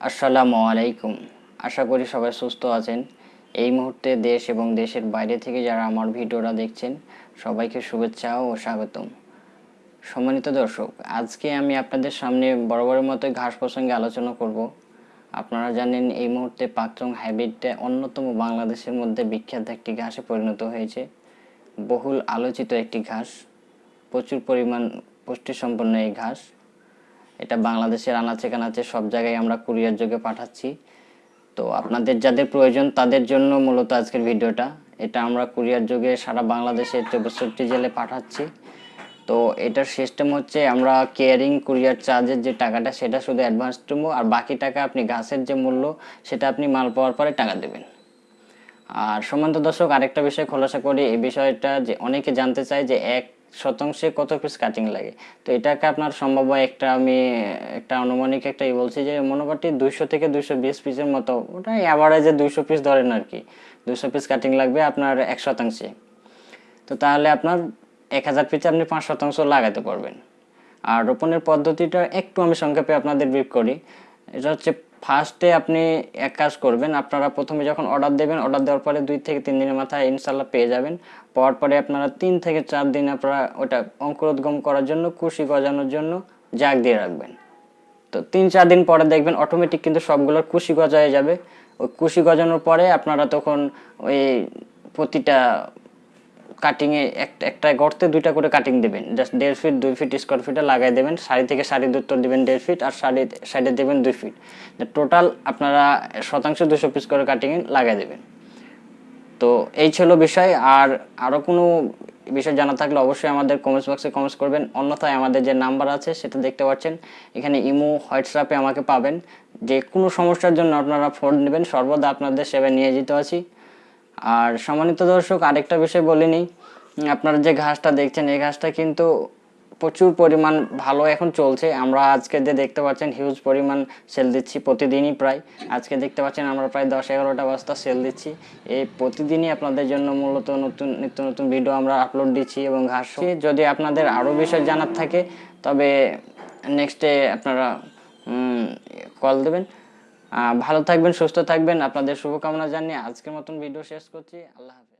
আসসালামু আলাইকুম। আশা করি সবাই সুস্থ আছেন। এই মুহূর্তে দেশ এবং দেশের বাইরে থেকে যারা আমার ভিডিওটা দেখছেন, সবাইকে শুভেচ্ছা ও স্বাগতম। সম্মানিত দর্শক, আজকে আমি আপনাদের সামনে বরাবরের মতো ঘাস প্রসঙ্গে আলোচনা করব। আপনারা জানেন, এই মুহূর্তে পাকচং হাইব্রিডটা অন্যতম বাংলাদেশের মধ্যে বিখ্যাত একটি ঘাসে পরিণত হয়েছে। বহুল আলোচিত একটি ঘাস। প্রচুর পরিমাণ পুষ্টিসম্পন্ন এই ঘাস। এটা বাংলাদেশের আনাচে কানাচে সব জায়গায় আমরা কুরিয়ার যোগে পাঠাচ্ছি। তো আপনাদের যাদের প্রয়োজন তাদের জন্য মূলত আজকের ভিডিওটা। এটা আমরা কুরিয়ার যোগে সারা বাংলাদেশে চৌষট্টি জেলে পাঠাচ্ছি। তো এটার সিস্টেম হচ্ছে আমরা কেয়ারিং কুরিয়ার চার্জের যে টাকাটা সেটা শুধু অ্যাডভান্স টুমো আর বাকি টাকা আপনি গাছের যে মূল্য সেটা আপনি মাল পাওয়ার পরে টাকা দেবেন। আর সমান্ত দর্শক, আরেকটা বিষয় খোলাসা করি, এই বিষয়টা যে অনেকে জানতে চায় যে এক শতাংশে কত পিস কাটিং লাগে? তো এটাকে আপনার সম্ভব একটা আমি, একটা আনুমানিক একটা বলছি যে মোটামুটি দুইশো থেকে দুইশো বিশ পিসের মতো ওটা অ্যাভারেজে দুইশো পিস ধরেন আর কি। দুইশো পিস কাটিং লাগবে আপনার এক শতাংশে। তো তাহলে আপনার এক হাজার পিসে আপনি পাঁচ শতাংশ লাগাতে পারবেন। আর রোপণের পদ্ধতিটা একটু আমি সংক্ষেপে আপনাদের ব্রিফ করি। এটা হচ্ছে ফার্স্টে আপনি এক কাজ করবেন, আপনারা প্রথমে যখন অর্ডার দেবেন অর্ডার দেওয়ার পরে দুই থেকে তিন দিনের মাথায় ইনশাল্লাহ পেয়ে যাবেন। পাওয়ার পরে আপনারা তিন থেকে চার দিন আপনারা ওটা অঙ্কুরোদ্গম করার জন্য, কুশি গজানোর জন্য জাগ দিয়ে রাখবেন। তো তিন চার দিন পরে দেখবেন অটোমেটিক কিন্তু সবগুলোর কুশি গজায় যাবে। ওই কুশি গজানোর পরে আপনারা তখন ওই প্রতিটা কাটিংয়ে একটা একটা গর্তে দুইটা করে কাটিং দেবেন। জাস্ট দেড় ফিট দুই ফিট স্কোয়ার ফিটে লাগাই দেবেন। সারি থেকে সারি দূরত্ব দেবেন দেড় ফিট আর সারি সাইডে দেবেন দুই ফিট টোটাল আপনারা শতাংশ দুশো পিস করে কাটিং লাগাই দেবেন। তো এই ছিল বিষয়। আর আরও কোনো বিষয় জানা থাকলে অবশ্যই আমাদের কমেন্টস বক্সে কমেন্টস করবেন। অন্যথায় আমাদের যে নাম্বার আছে, সেটা দেখতে পাচ্ছেন। এখানে ইমো, হোয়াটসঅ্যাপে আমাকে পাবেন। যে কোনো সমস্যার জন্য আপনারা ফোন নেবেন। সর্বদা আপনাদের সেবায় নিয়ে যেতে আছি। আর সম্মানিত দর্শক, আরেকটা বিষয় বলিনি। আপনারা যে ঘাসটা দেখছেন, এই ঘাসটা কিন্তু প্রচুর পরিমাণ ভালো এখন চলছে। আমরা আজকে যে দেখতে পাচ্ছেন হিউজ পরিমাণ সেল দিচ্ছি প্রতিদিনই প্রায়। আজকে দেখতে পাচ্ছেন, আমরা প্রায় দশ এগারোটা বস্তা সেল দিচ্ছি। এই প্রতিদিনই আপনাদের জন্য মূলত নতুন, নিত্য নতুন ভিডিও আমরা আপলোড দিচ্ছি এবং ঘাস যদি আপনাদের আরও বিষয় জানার থাকে, তবে নেক্সটে আপনারা কল দেবেন। ভালো থাকবেন সুস্থ থাকবেন। আপনাদের শুভকামনা জানিয়ে আজকের মতন ভিডিও শেষ করছি। আল্লাহ হাফিজ।